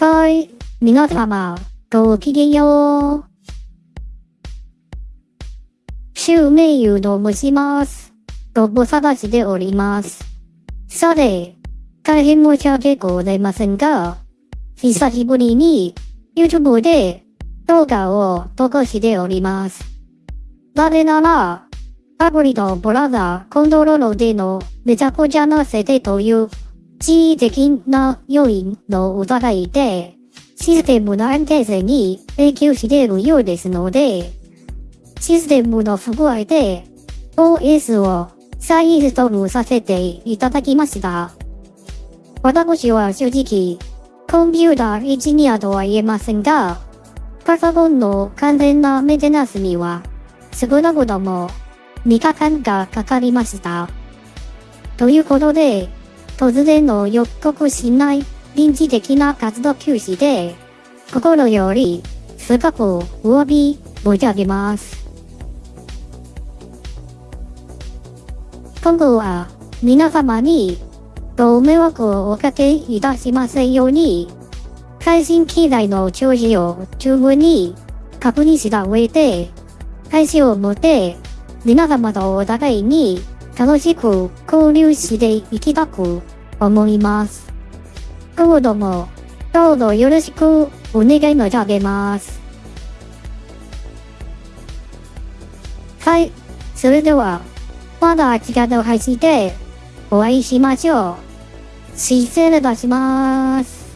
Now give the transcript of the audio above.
はい皆様、ごきげんよう。襲名優と申します。ご無探しでおります。さて、大変申し訳ございませんが、久しぶりに YouTube で動画を投稿しております。なぜなら、アプリとブラウザコントロールでのめちゃくちゃな設定という地位的な要因の疑いで、システムの安定性に影響しているようですので、システムの不具合で OS を再インストールさせていただきました。私は正直、コンピューターエンジニアとは言えませんが、パソコンの完全なメンテナンスには少なくとも3日間がかかりました。ということで、突然の予告しない臨時的な活動休止で、心より深くお詫び申し上げます。今後は皆様にご迷惑をおかけいたしませんように、最新機材の調子を十分に確認した上で、配信をもって皆様とお互いに楽しく交流していきたく思います。今後ともどうぞよろしくお願い申し上げます。はい、それでは、また違った配信でお会いしましょう。失礼いたします。